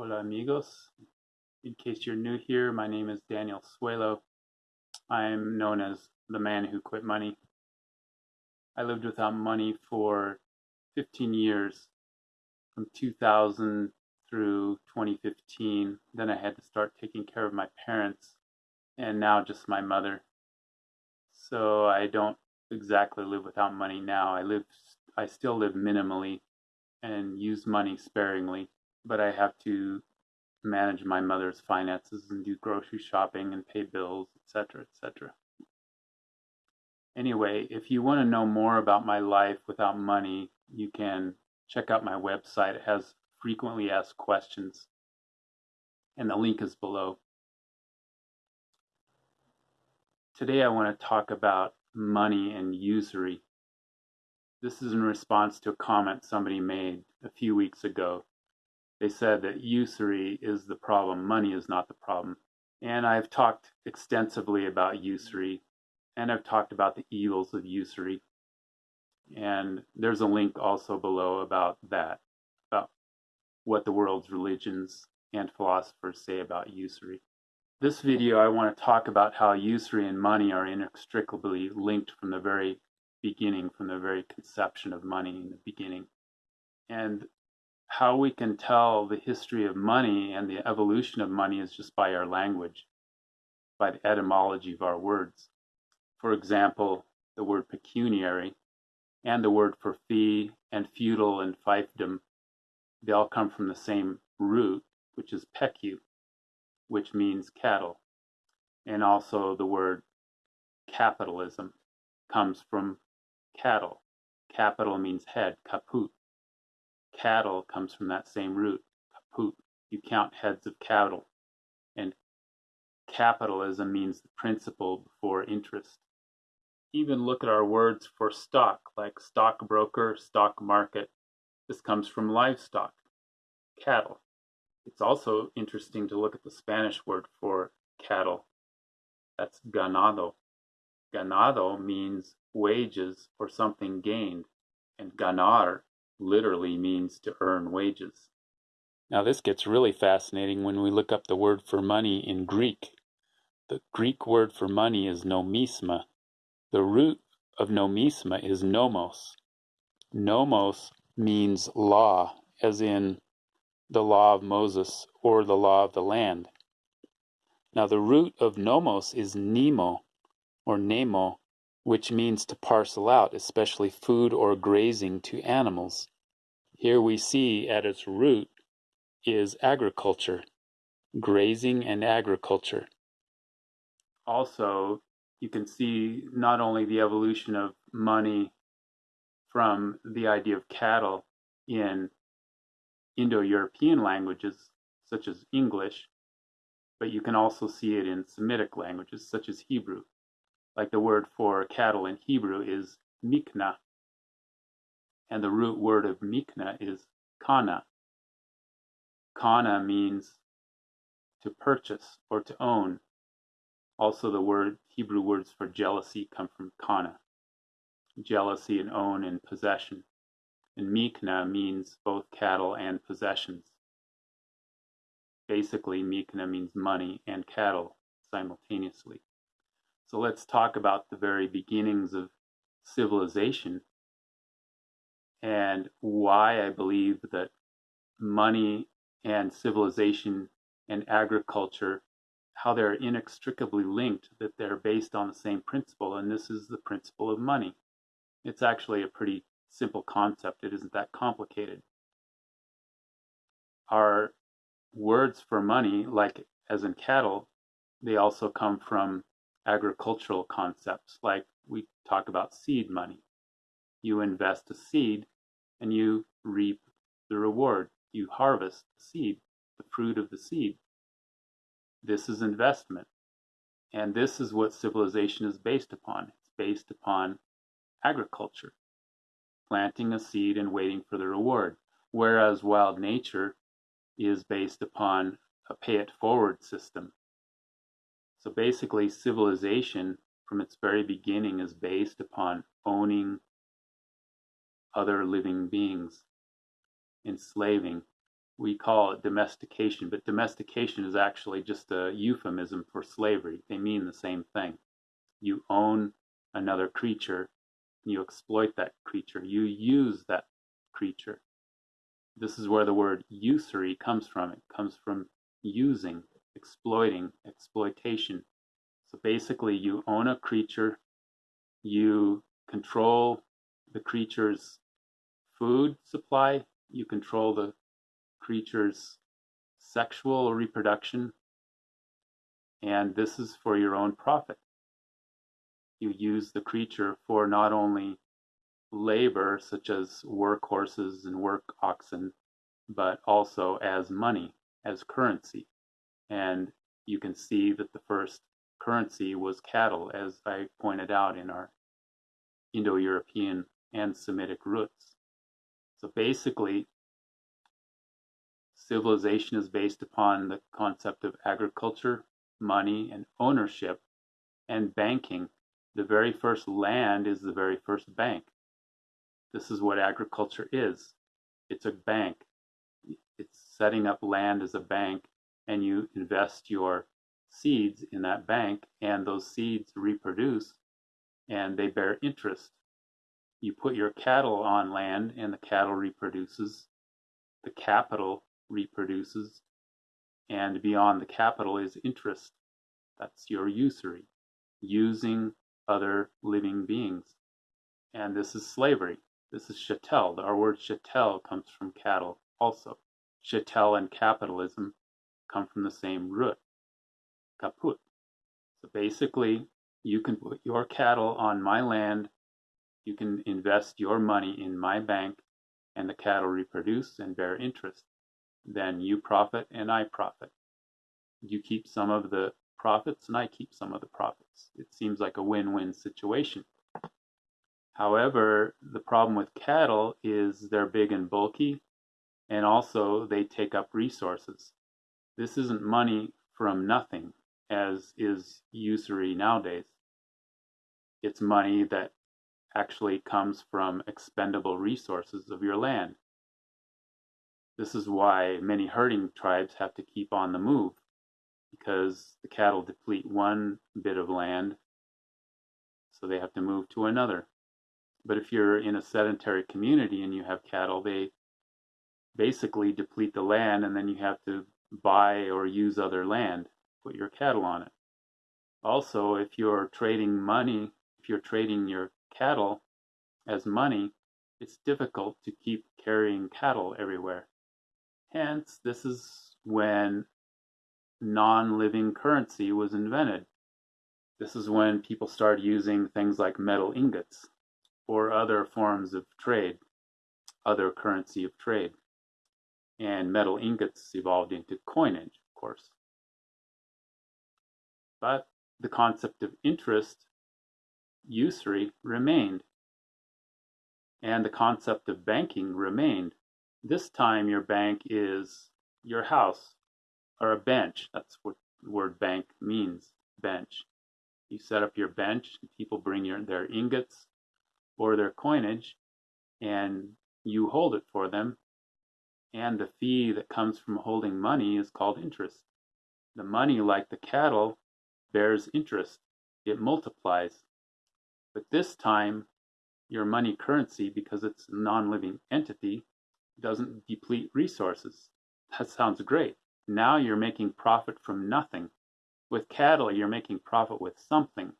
Hola amigos. In case you're new here, my name is Daniel Suelo. I'm known as the man who quit money. I lived without money for 15 years from 2000 through 2015. Then I had to start taking care of my parents and now just my mother. So I don't exactly live without money now. I live I still live minimally and use money sparingly but I have to manage my mother's finances and do grocery shopping and pay bills, etc., etc. Anyway, if you want to know more about my life without money, you can check out my website. It has frequently asked questions, and the link is below. Today, I want to talk about money and usury. This is in response to a comment somebody made a few weeks ago they said that usury is the problem, money is not the problem. And I've talked extensively about usury, and I've talked about the evils of usury. And there's a link also below about that, about what the world's religions and philosophers say about usury. This video, I want to talk about how usury and money are inextricably linked from the very beginning, from the very conception of money in the beginning. And how we can tell the history of money and the evolution of money is just by our language, by the etymology of our words. For example, the word pecuniary and the word for fee and feudal and fiefdom, they all come from the same root, which is pecu, which means cattle. And also the word capitalism comes from cattle. Capital means head, caput cattle comes from that same root, caput. You count heads of cattle. And capitalism means the principle before interest. Even look at our words for stock, like stockbroker, stock market. This comes from livestock, cattle. It's also interesting to look at the Spanish word for cattle. That's ganado. Ganado means wages or something gained, and ganar literally means to earn wages. Now, this gets really fascinating when we look up the word for money in Greek. The Greek word for money is nomisma. The root of nomisma is nomos. Nomos means law, as in the law of Moses or the law of the land. Now, the root of nomos is nemo or nemo, which means to parcel out, especially food or grazing to animals. Here we see at its root is agriculture, grazing and agriculture. Also, you can see not only the evolution of money from the idea of cattle in Indo European languages, such as English, but you can also see it in Semitic languages, such as Hebrew like the word for cattle in Hebrew is mikna, and the root word of mikna is kana. Kana means to purchase or to own. Also, the word Hebrew words for jealousy come from kana, jealousy and own and possession. And mikna means both cattle and possessions. Basically, mikna means money and cattle simultaneously. So let's talk about the very beginnings of civilization and why I believe that money and civilization and agriculture, how they're inextricably linked, that they're based on the same principle, and this is the principle of money. It's actually a pretty simple concept, it isn't that complicated. Our words for money, like as in cattle, they also come from agricultural concepts like we talk about seed money. You invest a seed and you reap the reward. You harvest the seed, the fruit of the seed. This is investment. And this is what civilization is based upon. It's based upon agriculture, planting a seed and waiting for the reward. Whereas wild nature is based upon a pay it forward system so basically, civilization from its very beginning is based upon owning other living beings, enslaving, we call it domestication, but domestication is actually just a euphemism for slavery. They mean the same thing. You own another creature, you exploit that creature, you use that creature. This is where the word usury comes from. It comes from using, exploiting, exploitation. So basically, you own a creature, you control the creature's food supply, you control the creature's sexual reproduction, and this is for your own profit. You use the creature for not only labor, such as work horses and work oxen, but also as money, as currency. And you can see that the first currency was cattle, as I pointed out in our Indo European and Semitic roots. So basically, civilization is based upon the concept of agriculture, money, and ownership, and banking. The very first land is the very first bank. This is what agriculture is it's a bank. It's setting up land as a bank, and you invest your seeds in that bank, and those seeds reproduce and they bear interest. You put your cattle on land, and the cattle reproduces. The capital reproduces, and beyond the capital is interest. That's your usury, using other living beings. And this is slavery. This is chattel. Our word chattel comes from cattle also. Chattel and capitalism come from the same root, caput. So basically, you can put your cattle on my land, you can invest your money in my bank, and the cattle reproduce and bear interest then you profit and I profit. You keep some of the profits and I keep some of the profits. It seems like a win-win situation. However, the problem with cattle is they're big and bulky and also they take up resources. This isn't money from nothing as is usury nowadays. It's money that actually comes from expendable resources of your land. This is why many herding tribes have to keep on the move because the cattle deplete one bit of land, so they have to move to another. But if you're in a sedentary community and you have cattle, they basically deplete the land and then you have to buy or use other land, put your cattle on it. Also, if you're trading money, if you're trading your cattle as money, it's difficult to keep carrying cattle everywhere. Hence, this is when non-living currency was invented. This is when people started using things like metal ingots or other forms of trade, other currency of trade. And metal ingots evolved into coinage, of course. But the concept of interest, usury, remained. And the concept of banking remained. This time your bank is your house or a bench. That's what the word bank means, bench. You set up your bench, people bring your, their ingots or their coinage, and you hold it for them. And the fee that comes from holding money is called interest. The money, like the cattle, bears interest. It multiplies. But this time, your money currency, because it's a non-living entity, doesn't deplete resources. That sounds great. Now you're making profit from nothing. With cattle, you're making profit with something.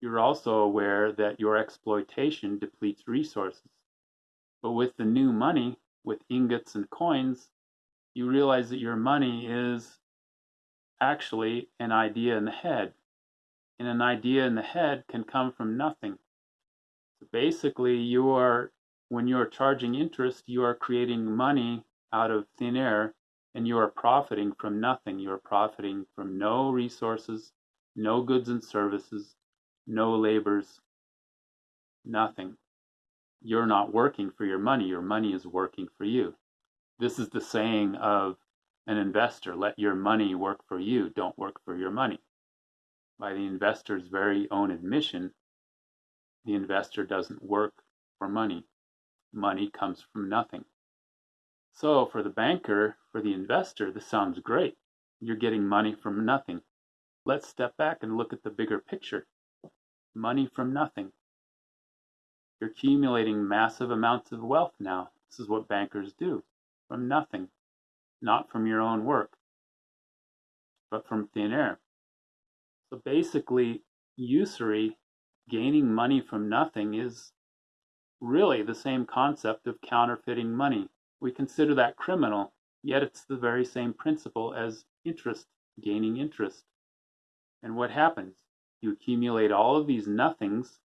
You're also aware that your exploitation depletes resources. But with the new money, with ingots and coins, you realize that your money is actually an idea in the head. And an idea in the head can come from nothing. So basically, you are when you are charging interest, you are creating money out of thin air and you are profiting from nothing. You are profiting from no resources, no goods and services, no labors, nothing. You're not working for your money, your money is working for you. This is the saying of an investor let your money work for you, don't work for your money. By the investor's very own admission, the investor doesn't work for money money comes from nothing. So for the banker, for the investor, this sounds great. You're getting money from nothing. Let's step back and look at the bigger picture. Money from nothing. You're accumulating massive amounts of wealth now. This is what bankers do from nothing, not from your own work, but from thin air. So basically, usury, gaining money from nothing, is really the same concept of counterfeiting money. We consider that criminal, yet it's the very same principle as interest, gaining interest. And what happens? You accumulate all of these nothings,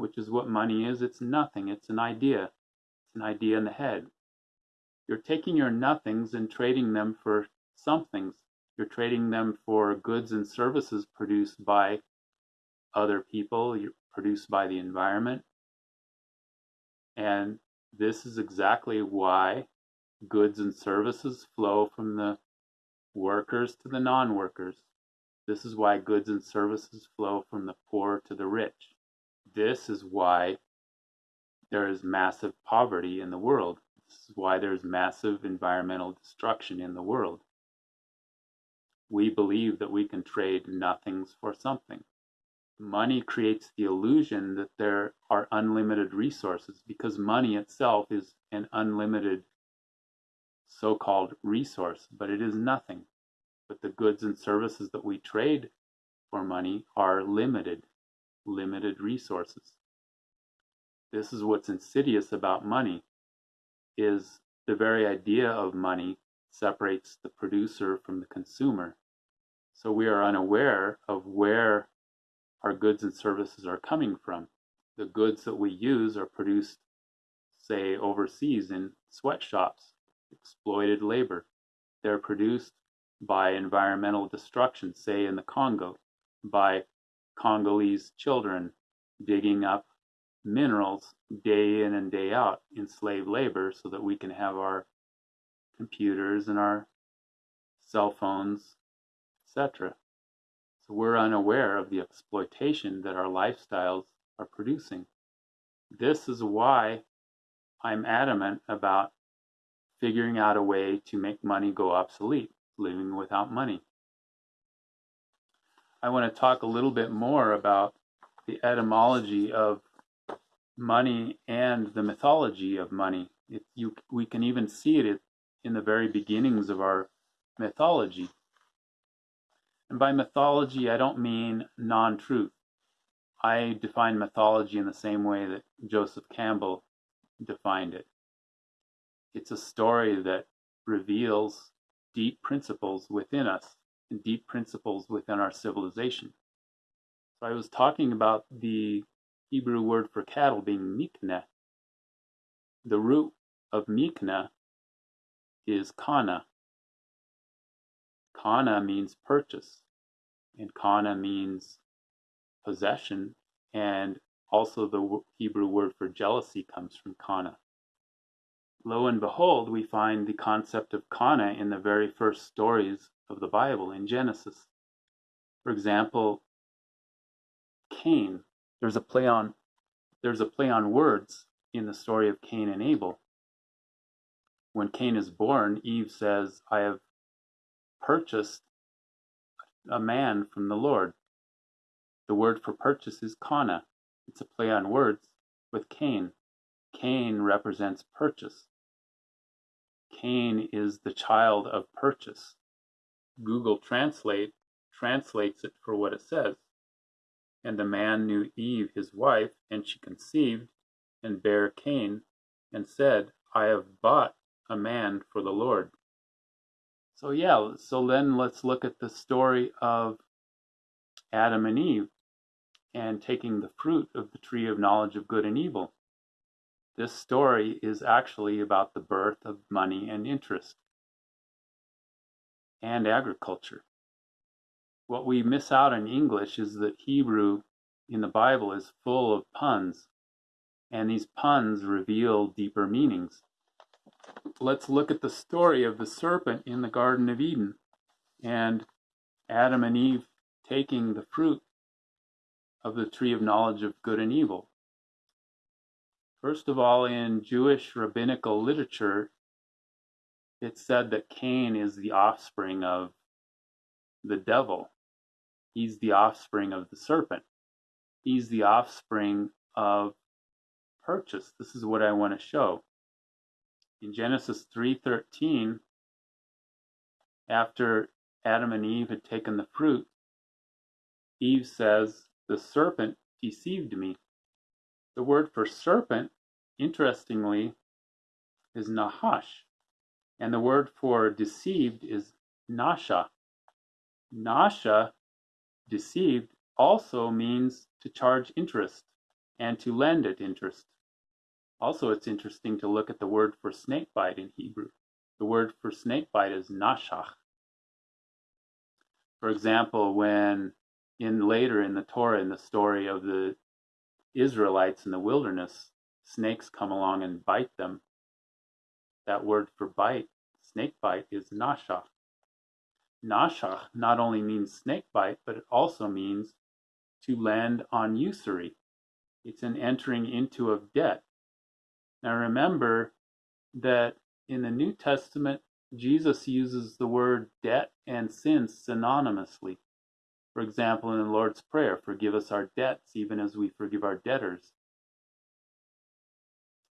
which is what money is. It's nothing, it's an idea. It's an idea in the head. You're taking your nothings and trading them for somethings. You're trading them for goods and services produced by other people, produced by the environment. And this is exactly why goods and services flow from the workers to the non workers. This is why goods and services flow from the poor to the rich. This is why there is massive poverty in the world. This is why there's massive environmental destruction in the world. We believe that we can trade nothings for something. Money creates the illusion that there are unlimited resources because money itself is an unlimited so called resource, but it is nothing but the goods and services that we trade for money are limited, limited resources. This is what's insidious about money is the very idea of money separates the producer from the consumer. So we are unaware of where our goods and services are coming from. The goods that we use are produced, say, overseas in sweatshops, exploited labor. They're produced by environmental destruction, say in the Congo, by Congolese children digging up minerals day in and day out in slave labor so that we can have our computers and our cell phones, etc. So we're unaware of the exploitation that our lifestyles are producing. This is why I'm adamant about figuring out a way to make money go obsolete living without money. I want to talk a little bit more about the etymology of money and the mythology of money. It, you, we can even see it in the very beginnings of our mythology. And by mythology, I don't mean non truth. I define mythology in the same way that Joseph Campbell defined it. It's a story that reveals deep principles within us and deep principles within our civilization. So I was talking about the Hebrew word for cattle being mikneh. The root of mikneh is kana. Kana means purchase, and kana means possession, and also the Hebrew word for jealousy comes from kana lo and behold, we find the concept of kana in the very first stories of the Bible in Genesis. For example, Cain. There's a play on there's a play on words in the story of Cain and Abel. When Cain is born, Eve says, I have purchased a man from the Lord. The word for purchase is kana. It's a play on words with Cain. Cain represents purchase. Cain is the child of purchase. Google Translate translates it for what it says. And the man knew Eve his wife, and she conceived and bare Cain, and said, I have bought a man for the Lord. So, yeah, so then let's look at the story of Adam and Eve and taking the fruit of the tree of knowledge of good and evil. This story is actually about the birth of money and interest and agriculture. What we miss out in English is that Hebrew in the Bible is full of puns, and these puns reveal deeper meanings. Let's look at the story of the serpent in the Garden of Eden and Adam and Eve taking the fruit of the tree of knowledge of good and evil. First of all, in Jewish rabbinical literature, it's said that Cain is the offspring of the devil. He's the offspring of the serpent. He's the offspring of purchase. This is what I want to show. In Genesis 3:13, after Adam and Eve had taken the fruit, Eve says, "The serpent deceived me." The word for serpent, interestingly, is nahash, and the word for deceived is nasha. Nasha, deceived, also means to charge interest and to lend at interest. Also, it's interesting to look at the word for snakebite in Hebrew. The word for snakebite is nashach. For example, when in later in the Torah, in the story of the Israelites in the wilderness, snakes come along and bite them. That word for bite, snake bite, is nashach. Nashach not only means snake bite, but it also means to land on usury. It's an entering into of debt. Now remember that in the New Testament, Jesus uses the word debt and sin synonymously. For example, in the Lord's Prayer, forgive us our debts even as we forgive our debtors.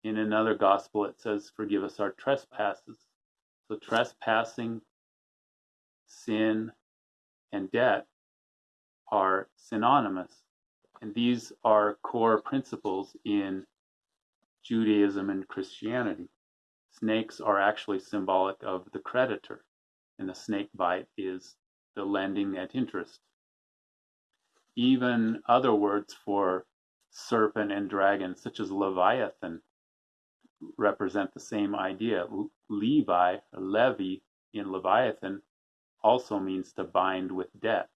In another gospel, it says, forgive us our trespasses. So, trespassing, sin, and debt are synonymous. And these are core principles in Judaism and Christianity. Snakes are actually symbolic of the creditor, and the snake bite is the lending at interest. Even other words for serpent and dragon, such as Leviathan, represent the same idea. Levi, Levi in Leviathan, also means to bind with debt.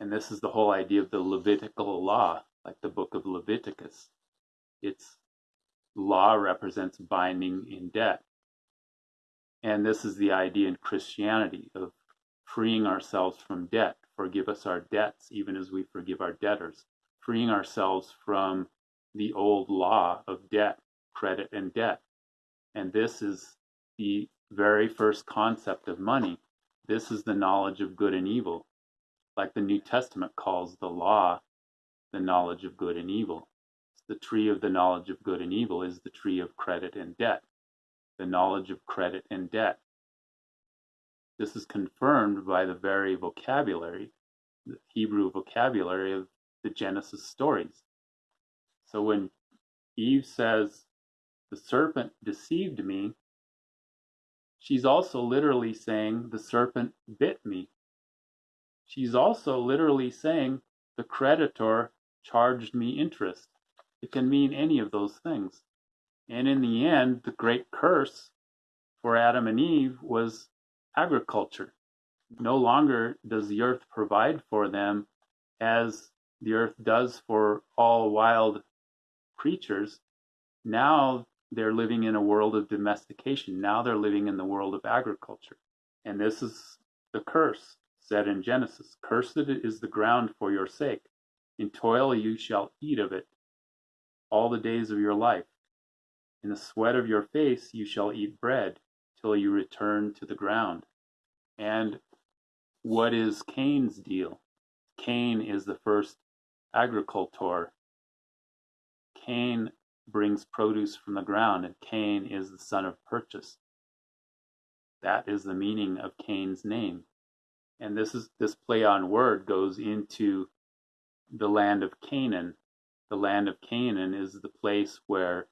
And this is the whole idea of the Levitical law, like the book of Leviticus. Its law represents binding in debt. And this is the idea in Christianity of freeing ourselves from debt. Forgive us our debts, even as we forgive our debtors. Freeing ourselves from the old law of debt, credit, and debt. And this is the very first concept of money. This is the knowledge of good and evil, like the New Testament calls the law the knowledge of good and evil. The tree of the knowledge of good and evil is the tree of credit and debt, the knowledge of credit and debt. This is confirmed by the very vocabulary, the Hebrew vocabulary of the Genesis stories. So when Eve says, The serpent deceived me, she's also literally saying, The serpent bit me. She's also literally saying, The creditor charged me interest. It can mean any of those things. And in the end, the great curse for Adam and Eve was agriculture. No longer does the earth provide for them as the earth does for all wild creatures. Now they're living in a world of domestication. Now they're living in the world of agriculture. And this is the curse said in Genesis Cursed is the ground for your sake. In toil you shall eat of it all the days of your life. In the sweat of your face you shall eat bread till you return to the ground. And what is Cain's deal? Cain is the first agricultor. Cain brings produce from the ground, and Cain is the son of purchase. That is the meaning of Cain's name. And this is this play on word goes into the land of Canaan. The land of Canaan is the place where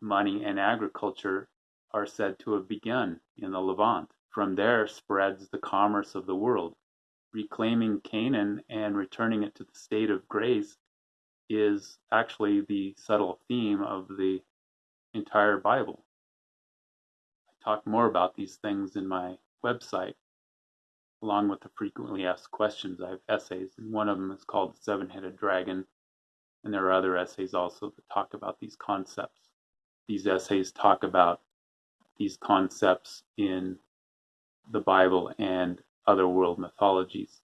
money and agriculture are said to have begun in the Levant. From there spreads the commerce of the world. Reclaiming Canaan and returning it to the state of grace is actually the subtle theme of the entire Bible. I talk more about these things in my website, along with the frequently asked questions. I have essays, and one of them is called The Seven Headed Dragon, and there are other essays also that talk about these concepts. These essays talk about these concepts in the Bible and other world mythologies.